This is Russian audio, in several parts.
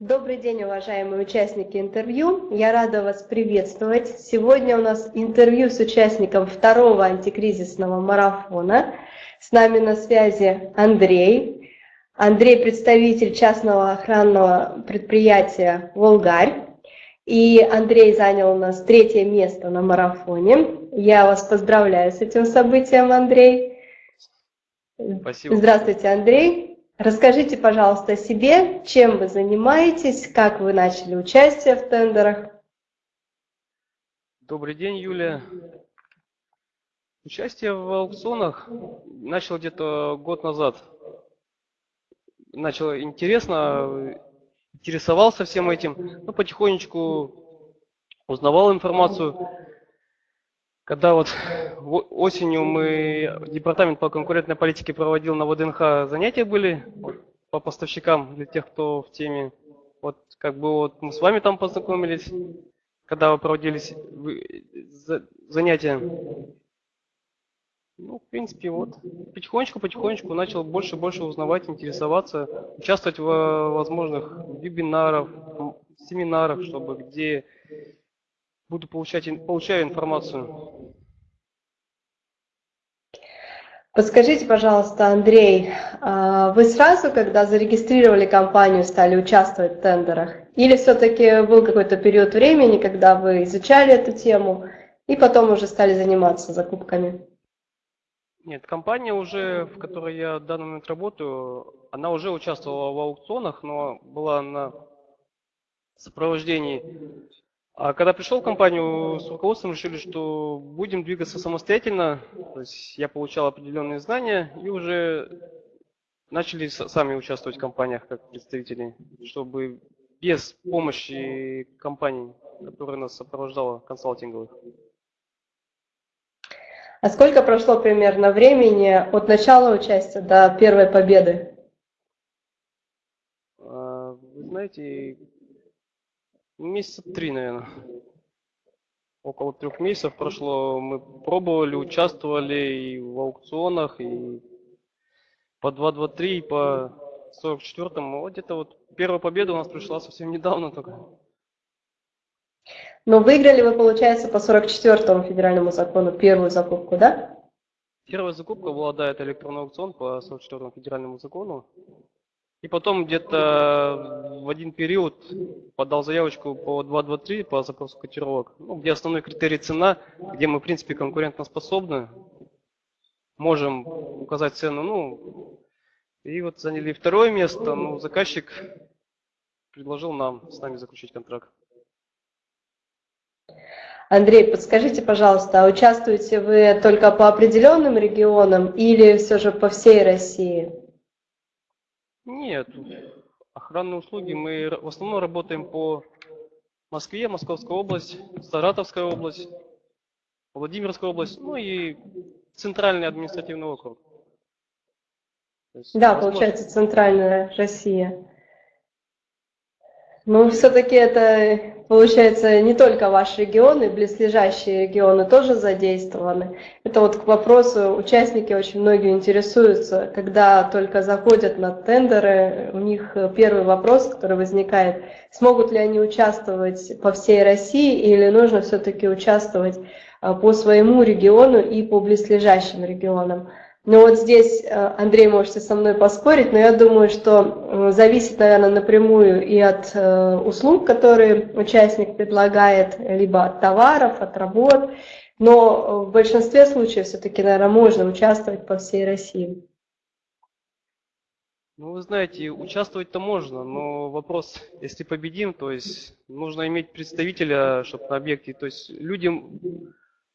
Добрый день, уважаемые участники интервью. Я рада вас приветствовать. Сегодня у нас интервью с участником второго антикризисного марафона. С нами на связи Андрей. Андрей – представитель частного охранного предприятия «Волгарь». И Андрей занял у нас третье место на марафоне. Я вас поздравляю с этим событием, Андрей. Спасибо. Здравствуйте, Андрей. Расскажите, пожалуйста, о себе, чем вы занимаетесь, как вы начали участие в тендерах. Добрый день, Юлия. Участие в аукционах начал где-то год назад. Начал интересно, интересовался всем этим, но потихонечку узнавал информацию. Когда вот осенью мы, департамент по конкурентной политике проводил на ВДНХ занятия были по поставщикам, для тех, кто в теме. Вот как бы вот мы с вами там познакомились, когда проводились занятия. Ну, в принципе, вот потихонечку-потихонечку начал больше и больше узнавать, интересоваться, участвовать в возможных вебинарах, семинарах, чтобы где буду получать, получаю информацию. Подскажите, пожалуйста, Андрей, а вы сразу, когда зарегистрировали компанию, стали участвовать в тендерах? Или все-таки был какой-то период времени, когда вы изучали эту тему и потом уже стали заниматься закупками? Нет, компания уже, в которой я в данный момент работаю, она уже участвовала в аукционах, но была на сопровождении а когда пришел в компанию, с руководством решили, что будем двигаться самостоятельно. То есть я получал определенные знания и уже начали сами участвовать в компаниях как представители, чтобы без помощи компаний, которая нас сопровождала, консалтинговых. А сколько прошло примерно времени от начала участия до первой победы? А, вы знаете, Месяца три, наверное. Около трех месяцев прошло. Мы пробовали, участвовали и в аукционах, и по 2.23, и по 44-му. Вот где-то вот первая победа у нас пришла совсем недавно только. Но выиграли вы, получается, по 44-му федеральному закону первую закупку, да? Первая закупка была, да, это электронный аукцион по 44-му федеральному закону. И потом где-то в один период подал заявочку по 2.2.3 по запросу котировок, ну, где основной критерий цена, где мы, в принципе, конкурентоспособны, можем указать цену, ну, и вот заняли второе место, ну, заказчик предложил нам с нами заключить контракт. Андрей, подскажите, пожалуйста, а участвуете вы только по определенным регионам или все же по всей России? Нет, охранные услуги мы в основном работаем по Москве, Московская область, Саратовская область, Владимирская область, ну и центральный административный округ. Есть, да, возможно... получается центральная Россия. Ну, все-таки это получается не только ваш регион, и близлежащие регионы тоже задействованы. Это вот к вопросу, участники очень многие интересуются, когда только заходят на тендеры, у них первый вопрос, который возникает, смогут ли они участвовать по всей России или нужно все-таки участвовать а, по своему региону и по близлежащим регионам. Ну вот здесь, э, Андрей, можете со мной поспорить, но я думаю, что зависит, наверное, напрямую и от э, услуг, которые участник предлагает, либо от товаров, от работ, но в большинстве случаев все-таки, наверное, можно участвовать по всей России. Ну, вы знаете, участвовать-то можно, но вопрос, если победим, то есть нужно иметь представителя, чтобы на объекте, то есть людям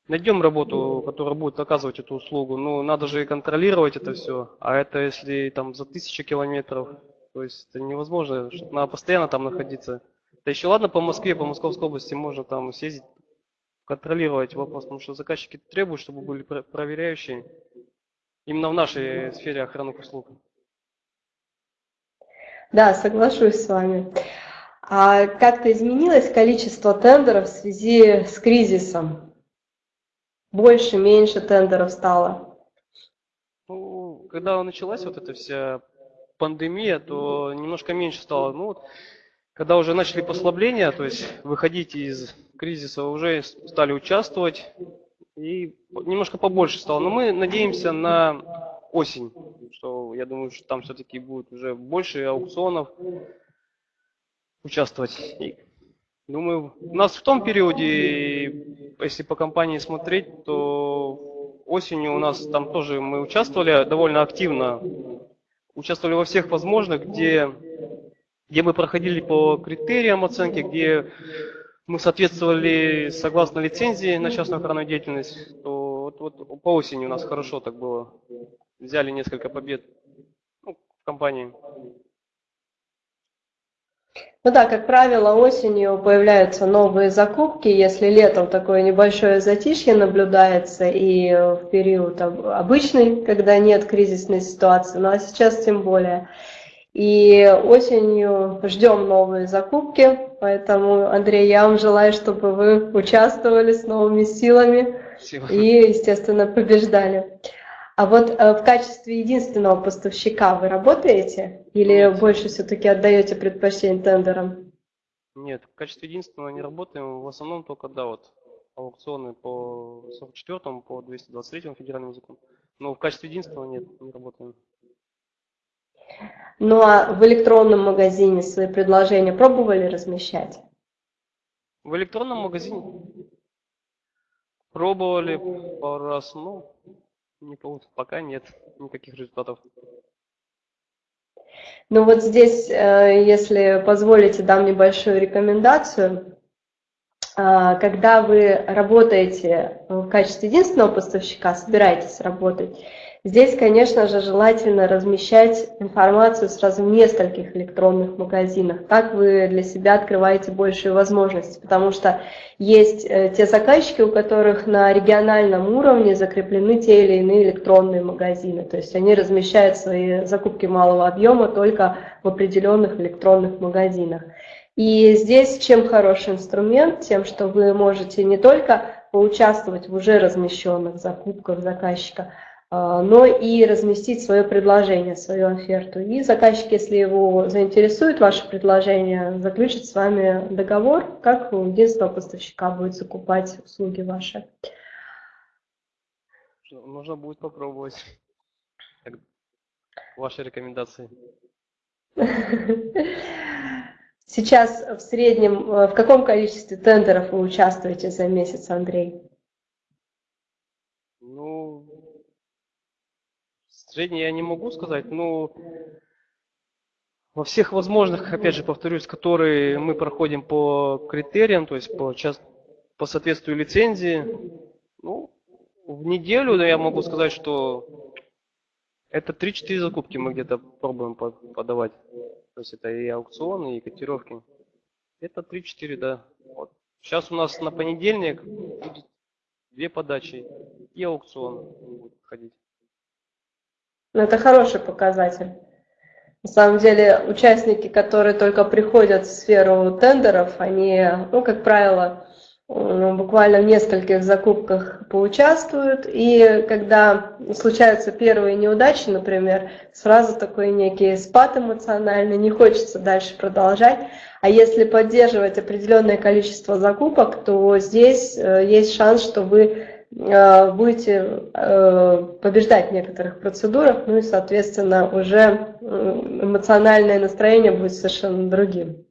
Найдем работу, которая будет оказывать эту услугу. Ну, надо же и контролировать это все. А это если там за тысячи километров, то есть это невозможно, чтобы надо постоянно там находиться. Да еще ладно по Москве, по Московской области можно там съездить, контролировать вопрос, потому что заказчики требуют, чтобы были проверяющие именно в нашей сфере охранных услуг. Да, соглашусь с вами. А как-то изменилось количество тендеров в связи с кризисом? Больше, меньше тендеров стало? Ну, когда началась вот эта вся пандемия, то немножко меньше стало. Ну, вот когда уже начали послабления, то есть выходить из кризиса, уже стали участвовать и немножко побольше стало. Но мы надеемся на осень, что я думаю, что там все-таки будет уже больше аукционов участвовать. Думаю, у нас в том периоде, если по компании смотреть, то осенью у нас там тоже мы участвовали довольно активно. Участвовали во всех возможных, где, где мы проходили по критериям оценки, где мы соответствовали согласно лицензии на частную охранную деятельность, то вот, вот по осени у нас хорошо так было. Взяли несколько побед ну, в компании. Ну да, как правило, осенью появляются новые закупки, если летом такое небольшое затишье наблюдается и в период обычный, когда нет кризисной ситуации, ну а сейчас тем более. И осенью ждем новые закупки, поэтому, Андрей, я вам желаю, чтобы вы участвовали с новыми силами Спасибо. и, естественно, побеждали. А вот э, в качестве единственного поставщика вы работаете или Нет. больше все-таки отдаете предпочтение тендерам? Нет, в качестве единственного не работаем. В основном только, да, вот аукционы по 44 по 223 федеральному закону. Но в качестве единственного нет, не работаем. Ну а в электронном магазине свои предложения пробовали размещать? В электронном магазине пробовали пару раз, но не получилось. Пока нет никаких результатов. Ну вот здесь, э, если позволите, дам небольшую рекомендацию. А, когда вы работаете в качестве единственного поставщика, собираетесь работать, Здесь, конечно же, желательно размещать информацию сразу в нескольких электронных магазинах. Так вы для себя открываете большие возможности, потому что есть э, те заказчики, у которых на региональном уровне закреплены те или иные электронные магазины. То есть они размещают свои закупки малого объема только в определенных электронных магазинах. И здесь чем хороший инструмент? Тем, что вы можете не только поучаствовать в уже размещенных закупках заказчика, а, но и разместить свое предложение, свою оферту. И заказчик, если его заинтересует ваше предложение, заключит с вами договор, как у единственного поставщика будет закупать услуги ваши. Нужно будет попробовать ваши рекомендации. Сейчас в среднем э, в каком количестве тендеров вы участвуете за месяц, Андрей? Ну, Средний я не могу сказать, но во всех возможных, опять же, повторюсь, которые мы проходим по критериям, то есть по, по соответствию лицензии, ну, в неделю я могу сказать, что это 3-4 закупки мы где-то пробуем подавать. Есть это и аукционы, и котировки. Это 3-4, да. Вот. Сейчас у нас на понедельник будет две подачи и аукцион будет ходить. Ну, это хороший показатель. На самом деле, участники, которые только приходят в сферу тендеров, они, ну, как правило, буквально в нескольких закупках поучаствуют, и когда случаются первые неудачи, например, сразу такой некий спад эмоциональный, не хочется дальше продолжать, а если поддерживать определенное количество закупок, то здесь э, есть шанс, что вы Э, будете э, побеждать в некоторых процедурах, ну и, соответственно, уже эмоциональное настроение будет совершенно другим.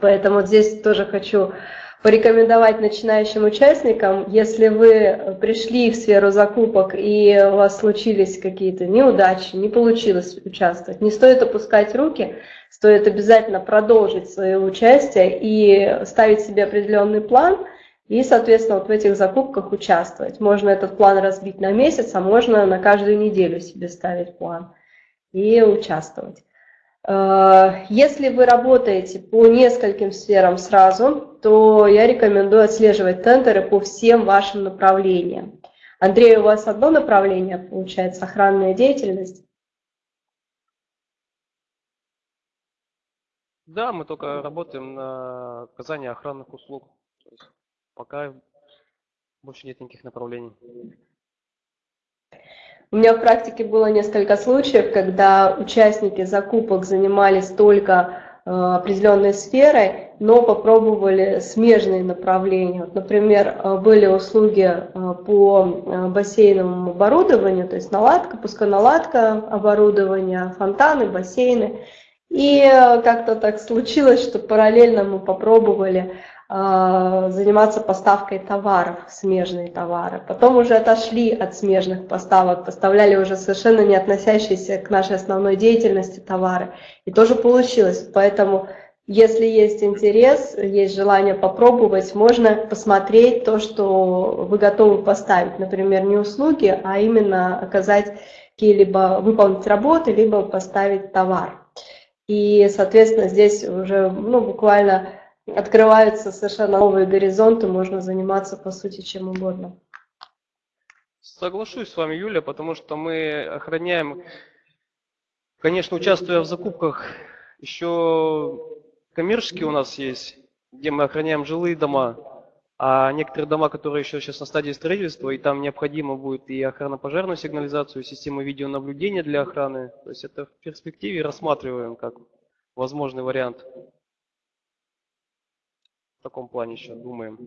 Поэтому здесь тоже хочу порекомендовать начинающим участникам, если вы пришли в сферу закупок и у вас случились какие-то неудачи, не получилось участвовать, не стоит опускать руки, стоит обязательно продолжить свое участие и ставить себе определенный план – и, соответственно, вот в этих закупках участвовать. Можно этот план разбить на месяц, а можно на каждую неделю себе ставить план и участвовать. Э, если вы работаете по нескольким сферам сразу, то я рекомендую отслеживать тендеры по всем вашим направлениям. Андрей, у вас одно направление, получается, охранная деятельность? Да, мы только работаем на оказание охранных услуг. Пока больше нет никаких направлений. У меня в практике было несколько случаев, когда участники закупок занимались только э, определенной сферой, но попробовали смежные направления. Вот, например, были услуги по бассейновому оборудованию, то есть наладка, пусконаладка оборудования, фонтаны, бассейны. И как-то так случилось, что параллельно мы попробовали заниматься поставкой товаров, смежные товары. Потом уже отошли от смежных поставок, поставляли уже совершенно не относящиеся к нашей основной деятельности товары. И тоже получилось. Поэтому, если есть интерес, есть желание попробовать, можно посмотреть то, что вы готовы поставить. Например, не услуги, а именно оказать какие-либо, выполнить работы, либо поставить товар. И, соответственно, здесь уже ну, буквально открываются совершенно новые горизонты, можно заниматься по сути чем угодно. Соглашусь с вами, Юля, потому что мы охраняем, конечно, участвуя в закупках, еще коммерческие у нас есть, где мы охраняем жилые дома, а некоторые дома, которые еще сейчас на стадии строительства, и там необходимо будет и охрана-пожарную сигнализацию, и система видеонаблюдения для охраны. То есть это в перспективе рассматриваем как возможный вариант в таком плане еще думаем.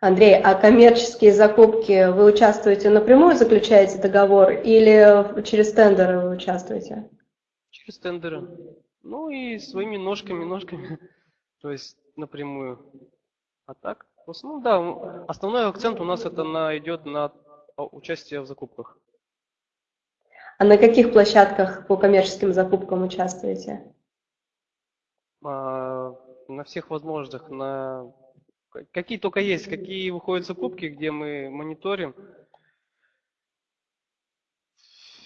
Андрей, а коммерческие закупки вы участвуете напрямую, заключаете договор или через тендеры вы участвуете? Через тендеры. Ну и своими ножками, ножками, то есть напрямую. А так, в основном, да, основной акцент у нас это на, идет на участие в закупках. А на каких площадках по коммерческим закупкам участвуете? А, на всех возможных, на какие только есть, какие выходят закупки, где мы мониторим.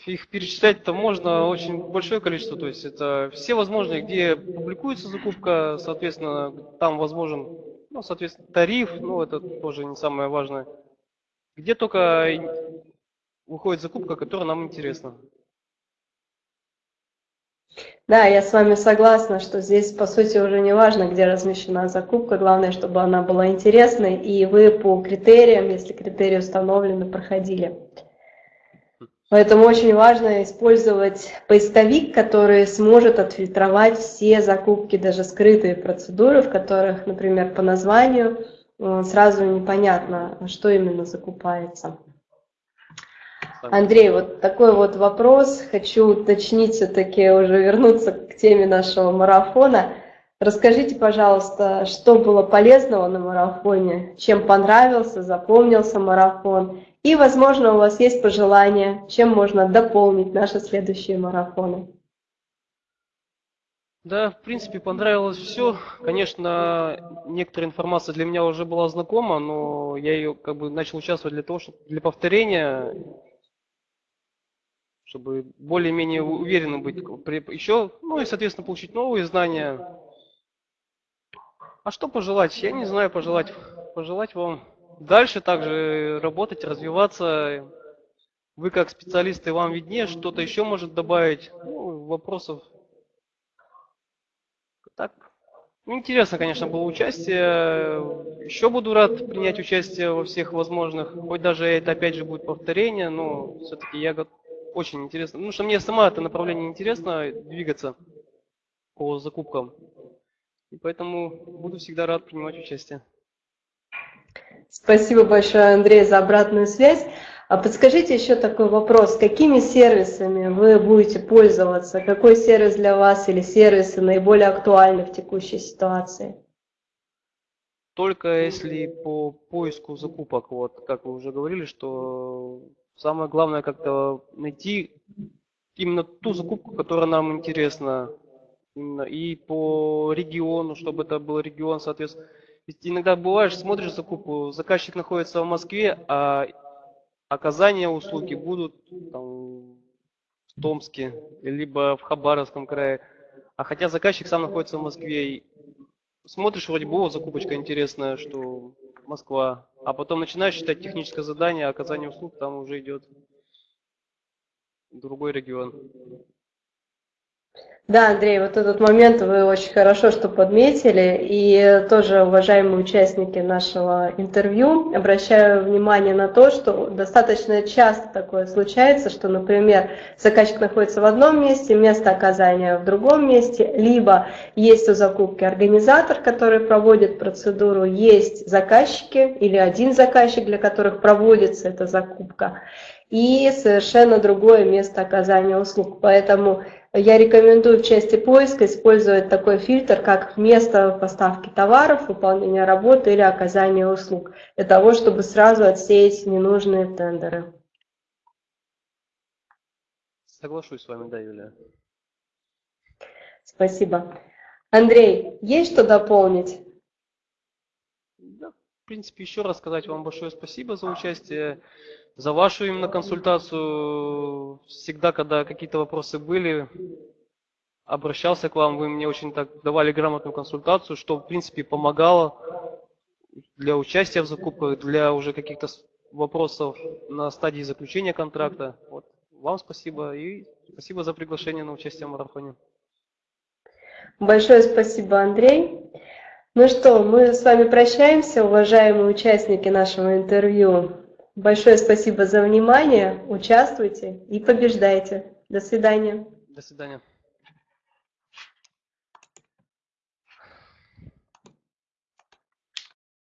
Их перечислять-то можно очень большое количество, то есть это все возможные, где публикуется закупка, соответственно, там возможен, ну, соответственно, тариф, ну, это тоже не самое важное. Где только выходит закупка, которая нам интересна. Да, я с вами согласна, что здесь, по сути, уже не важно, где размещена закупка, главное, чтобы она была интересной, и вы по критериям, если критерии установлены, проходили. Поэтому очень важно использовать поисковик, который сможет отфильтровать все закупки, даже скрытые процедуры, в которых, например, по названию э, сразу непонятно, что именно закупается. Андрей, вот такой вот вопрос. Хочу уточнить все-таки, уже вернуться к теме нашего марафона. Расскажите, пожалуйста, что было полезного на марафоне, чем понравился, запомнился марафон, и, возможно, у вас есть пожелания, чем можно дополнить наши следующие марафоны. Да, в принципе, понравилось все. Конечно, некоторая информация для меня уже была знакома, но я ее как бы начал участвовать для того, чтобы для повторения чтобы более-менее уверенно быть еще, ну и, соответственно, получить новые знания. А что пожелать? Я не знаю, пожелать, пожелать вам дальше также работать, развиваться. Вы как специалисты, вам виднее, что-то еще может добавить. Ну, вопросов. Так, интересно, конечно, было участие. Еще буду рад принять участие во всех возможных. Хоть даже это опять же будет повторение, но все-таки я готов очень интересно. Ну, что мне сама это направление интересно, двигаться по закупкам. И поэтому буду всегда рад принимать участие. Спасибо большое, Андрей, за обратную связь. А подскажите еще такой вопрос. Какими сервисами вы будете пользоваться? Какой сервис для вас или сервисы наиболее актуальны в текущей ситуации? Только если по поиску закупок, вот как вы уже говорили, что Самое главное как-то найти именно ту закупку, которая нам интересна. Именно и по региону, чтобы это был регион, соответственно. Ведь иногда бываешь, смотришь закупку, заказчик находится в Москве, а оказания услуги будут там, в Томске, либо в Хабаровском крае. А хотя заказчик сам находится в Москве, и смотришь, вроде бы, о, закупочка интересная, что Москва. А потом начинаешь считать техническое задание, оказание услуг там уже идет другой регион. Да, Андрей, вот этот момент вы очень хорошо что подметили. И тоже, уважаемые участники нашего интервью, обращаю внимание на то, что достаточно часто такое случается, что, например, заказчик находится в одном месте, место оказания в другом месте, либо есть у закупки организатор, который проводит процедуру, есть заказчики или один заказчик, для которых проводится эта закупка, и совершенно другое место оказания услуг. Поэтому я рекомендую в части поиска использовать такой фильтр, как место поставки товаров, выполнения работы или оказания услуг, для того, чтобы сразу отсеять ненужные тендеры. Соглашусь с вами, да, Юлия. Спасибо. Андрей, есть что дополнить? Да, в принципе, еще раз сказать вам большое спасибо за участие за вашу именно консультацию. Всегда, когда какие-то вопросы были, обращался к вам, вы мне очень так давали грамотную консультацию, что в принципе помогало для участия в закупках, для уже каких-то вопросов на стадии заключения контракта. Вот. Вам спасибо и спасибо за приглашение на участие в марафоне. Большое спасибо, Андрей. Ну что, мы с вами прощаемся, уважаемые участники нашего интервью. Большое спасибо за внимание. Участвуйте и побеждайте. До свидания. До свидания.